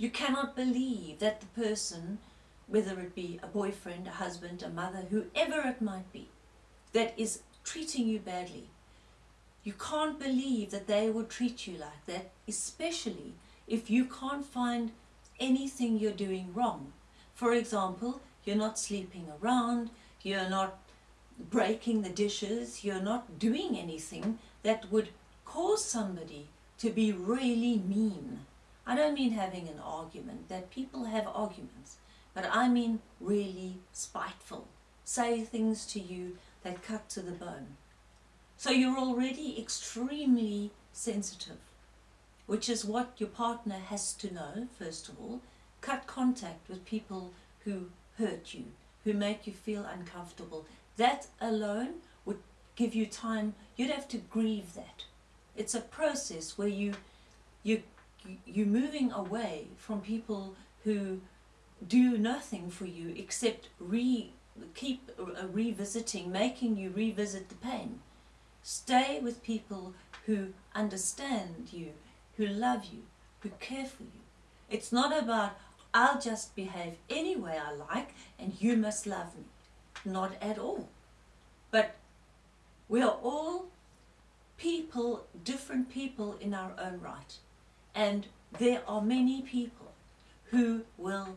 You cannot believe that the person, whether it be a boyfriend, a husband, a mother, whoever it might be, that is treating you badly, you can't believe that they would treat you like that, especially if you can't find anything you're doing wrong. For example, you're not sleeping around, you're not breaking the dishes, you're not doing anything that would cause somebody to be really mean. I don't mean having an argument, that people have arguments, but I mean really spiteful. Say things to you that cut to the bone. So you're already extremely sensitive, which is what your partner has to know, first of all. Cut contact with people who hurt you, who make you feel uncomfortable. That alone would give you time, you'd have to grieve that. It's a process where you, you, you're moving away from people who do nothing for you except re, keep uh, revisiting, making you revisit the pain. Stay with people who understand you, who love you, who care for you. It's not about, I'll just behave any way I like and you must love me. Not at all. But we are all people, different people in our own right. And there are many people who will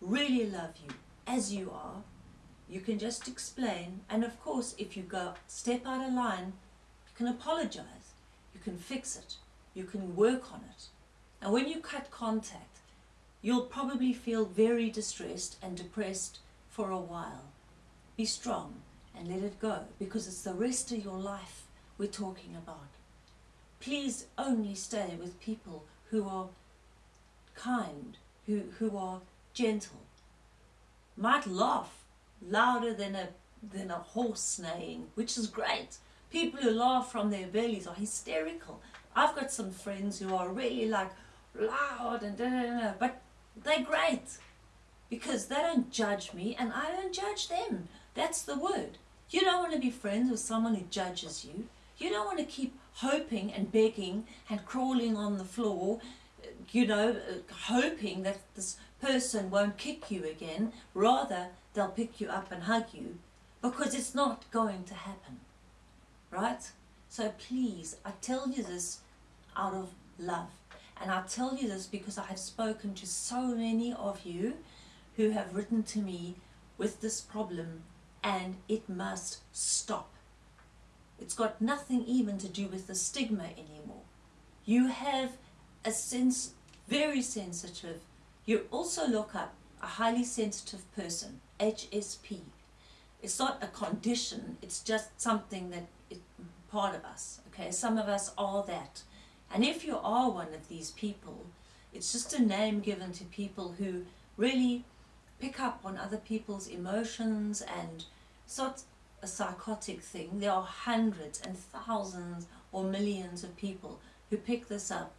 really love you as you are. You can just explain. And of course, if you go step out of line, you can apologize. You can fix it. You can work on it. And when you cut contact, you'll probably feel very distressed and depressed for a while. Be strong and let it go because it's the rest of your life we're talking about. Please only stay with people who are kind, who, who are gentle. Might laugh louder than a, than a horse neighing, which is great. People who laugh from their bellies are hysterical. I've got some friends who are really like loud and da, da, da, but they're great because they don't judge me and I don't judge them. That's the word. You don't want to be friends with someone who judges you. You don't want to keep hoping and begging and crawling on the floor, you know, hoping that this person won't kick you again. Rather, they'll pick you up and hug you because it's not going to happen. Right? So please, I tell you this out of love. And I tell you this because I have spoken to so many of you who have written to me with this problem and it must stop. It's got nothing even to do with the stigma anymore. You have a sense, very sensitive, you also look up a highly sensitive person, HSP. It's not a condition, it's just something that part of us, okay? Some of us are that. And if you are one of these people, it's just a name given to people who really pick up on other people's emotions and not a psychotic thing. There are hundreds and thousands or millions of people who pick this up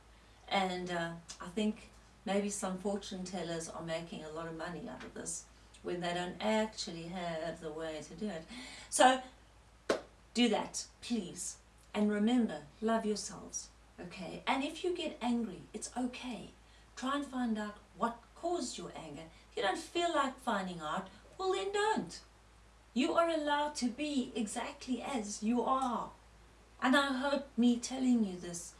and uh, I think maybe some fortune tellers are making a lot of money out of this when they don't actually have the way to do it. So do that, please. And remember, love yourselves, okay? And if you get angry, it's okay. Try and find out what caused your anger. If you don't feel like finding out, well then don't. You are allowed to be exactly as you are. And I hope me telling you this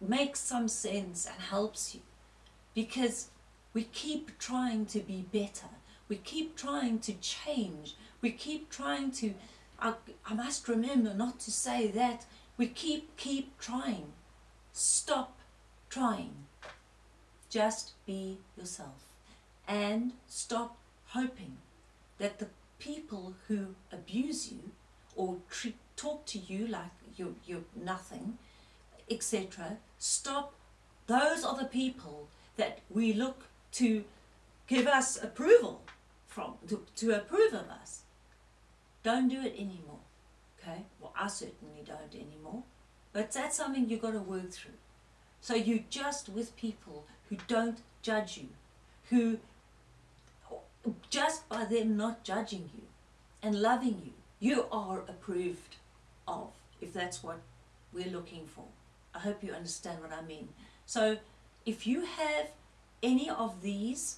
makes some sense and helps you. Because we keep trying to be better. We keep trying to change. We keep trying to, I, I must remember not to say that. We keep, keep trying. Stop trying. Just be yourself. And stop hoping that the people who abuse you or treat, talk to you like you're, you're nothing, etc. Stop. Those are the people that we look to give us approval from, to, to approve of us. Don't do it anymore. Okay? Well, I certainly don't anymore. But that's something you've got to work through. So you're just with people who don't judge you, who just by them not judging you and loving you, you are approved of, if that's what we're looking for. I hope you understand what I mean. So if you have any of these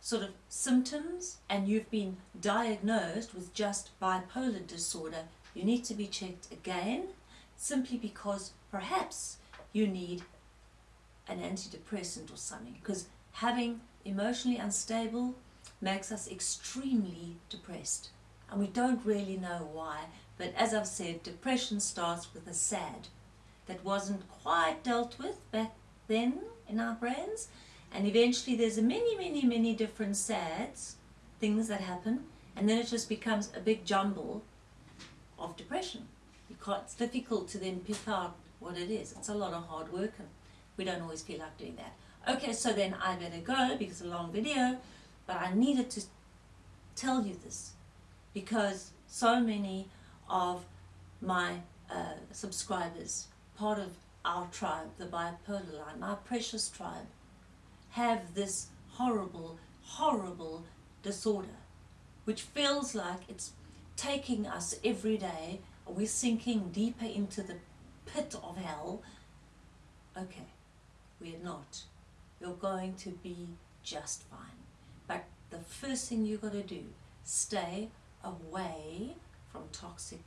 sort of symptoms and you've been diagnosed with just bipolar disorder, you need to be checked again simply because perhaps you need an antidepressant or something because having emotionally unstable makes us extremely depressed. And we don't really know why but as I've said depression starts with a sad that wasn't quite dealt with back then in our brains. And eventually there's a many many many different sads things that happen and then it just becomes a big jumble of depression. It's difficult to then pick out what it is. It's a lot of hard work and we don't always feel like doing that. Okay so then I better go because it's a long video but I needed to tell you this because so many of my uh, subscribers part of our tribe the bipolar line our precious tribe have this horrible, horrible disorder, which feels like it's taking us every day, we're sinking deeper into the pit of hell. Okay, we're not. You're going to be just fine. But the first thing you've got to do, stay away from toxic,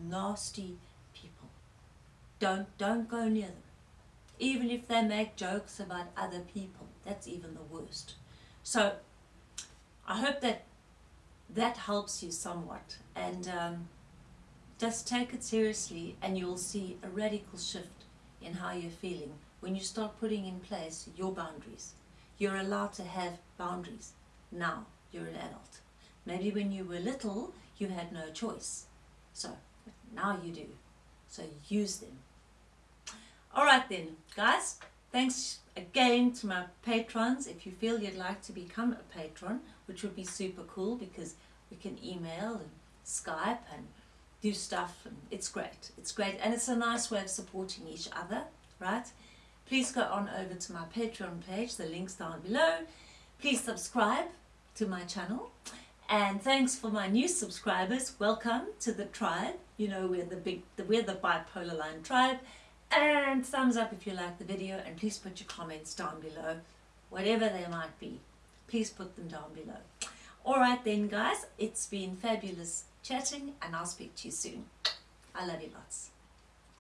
nasty people. Don't, don't go near them even if they make jokes about other people. That's even the worst. So I hope that that helps you somewhat and um, just take it seriously and you'll see a radical shift in how you're feeling when you start putting in place your boundaries. You're allowed to have boundaries. Now you're an adult. Maybe when you were little you had no choice. So now you do. So use them. Alright then, guys, thanks again to my patrons. If you feel you'd like to become a patron, which would be super cool because we can email and Skype and do stuff and it's great. It's great and it's a nice way of supporting each other, right? Please go on over to my Patreon page, the link's down below. Please subscribe to my channel. And thanks for my new subscribers. Welcome to the tribe. You know, we're the big, we're the bipolar line tribe. And thumbs up if you like the video and please put your comments down below. Whatever they might be please put them down below. Alright then guys. It's been fabulous chatting and I'll speak to you soon. I love you lots